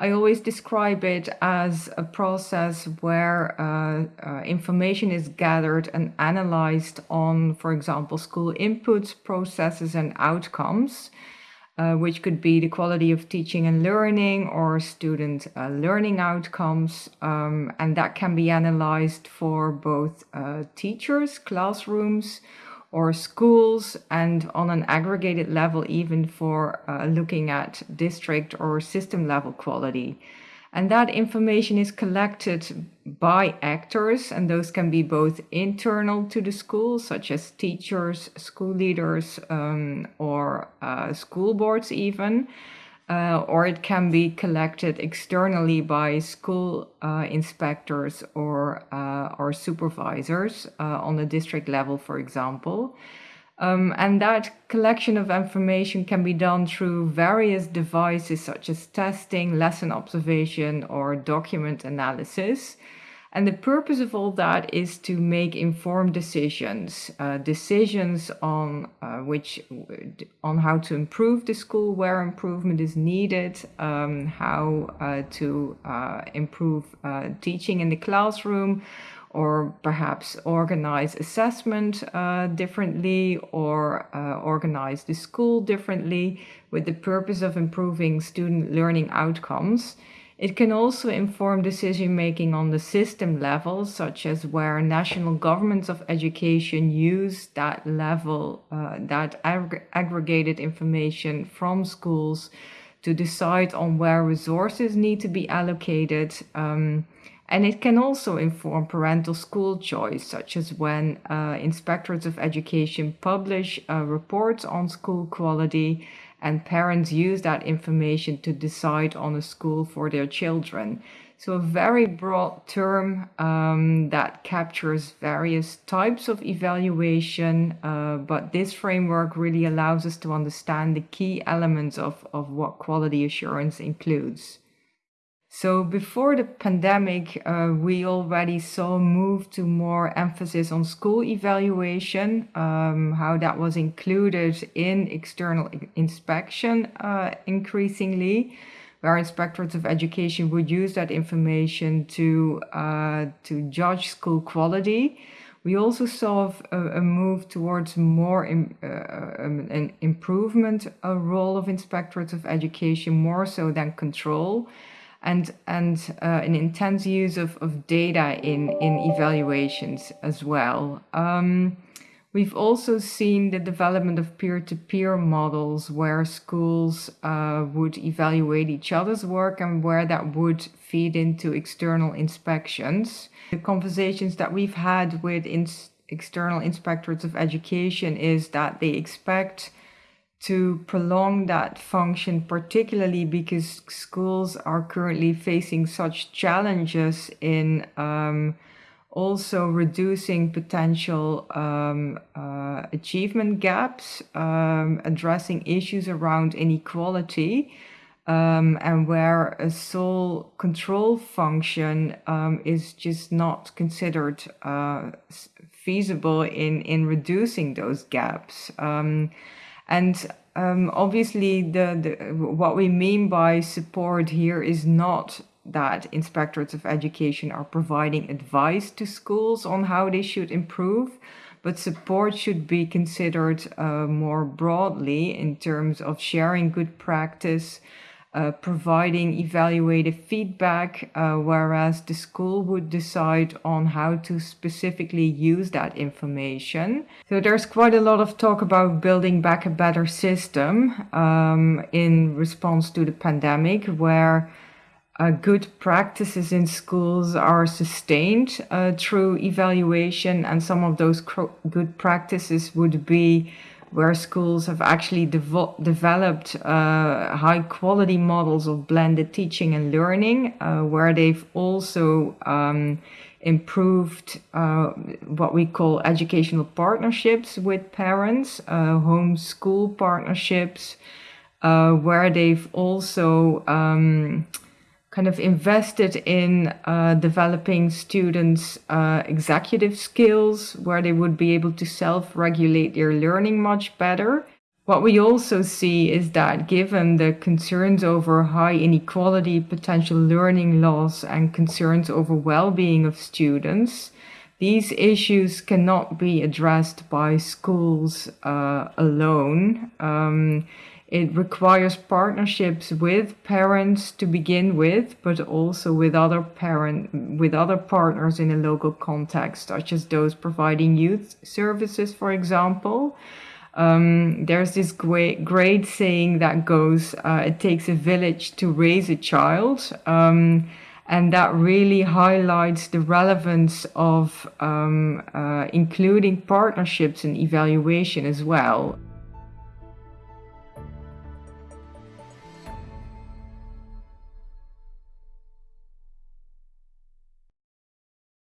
I always describe it as a process where uh, uh, information is gathered and analyzed on, for example, school inputs, processes, and outcomes, uh, which could be the quality of teaching and learning or student uh, learning outcomes. Um, and that can be analyzed for both uh, teachers, classrooms, or schools and on an aggregated level even for uh, looking at district or system level quality. And that information is collected by actors, and those can be both internal to the school, such as teachers, school leaders, um, or uh, school boards, even, uh, or it can be collected externally by school uh, inspectors or uh, or supervisors uh, on the district level, for example. Um, and that collection of information can be done through various devices such as testing, lesson observation, or document analysis. And the purpose of all that is to make informed decisions, uh, decisions on uh, which, on how to improve the school, where improvement is needed, um, how uh, to uh, improve uh, teaching in the classroom, or perhaps organize assessment uh, differently, or organize the school differently, with the purpose of improving student learning outcomes. It can also inform decision making on the system level, such as where national governments of education use that level, uh, that ag aggregated information from schools to decide on where resources need to be allocated. Um, and it can also inform parental school choice, such as when uh, inspectors of education publish uh, reports on school quality and parents use that information to decide on a school for their children. So, a very broad term um, that captures various types of evaluation, uh, but this framework really allows us to understand the key elements of, of what quality assurance includes. So before the pandemic, uh, we already saw a move to more emphasis on school evaluation, um, how that was included in external inspection uh, increasingly, where inspectors of education would use that information to uh, to judge school quality. We also saw a, a move towards more in, uh, um, an improvement a role of inspectors of education, more so than control and and uh, an intense use of, of data in in evaluations as well. Um, we've also seen the development of peer-to-peer models where schools uh, would evaluate each other's work and where that would feed into external inspections. The conversations that we've had with external inspectors of education is that they expect to prolong that function, particularly because schools are currently facing such challenges in um, also reducing potential um, uh, achievement gaps, um, addressing issues around inequality. Um, and where a sole control function um, is just not considered uh, feasible in, in reducing those gaps. And um, obviously, the, the what we mean by support here is not that inspectorates of education are providing advice to schools on how they should improve, but support should be considered uh, more broadly in terms of sharing good practice, uh, providing evaluative feedback, uh, whereas the school would decide on how to specifically use that information. So there's quite a lot of talk about building back a better system um, in response to the pandemic, where uh, good practices in schools are sustained uh, through evaluation, and some of those good practices would be where schools have actually developed uh, high quality models of blended teaching and learning, uh, where they've also um, improved uh, what we call educational partnerships with parents, uh, home school partnerships, uh, where they've also um, kind of invested in uh, developing students' uh, executive skills where they would be able to self regulate their learning much better. What we also see is that given the concerns over high inequality, potential learning loss, and concerns over well being of students, these issues cannot be addressed by schools uh, alone. Um, it requires partnerships with parents to begin with, but also with other parent with other partners in a local context, such as those providing youth services, for example. Um, there's this great, great saying that goes, uh, it takes a village to raise a child. Um, and that really highlights the relevance of um, uh, including partnerships and evaluation as well.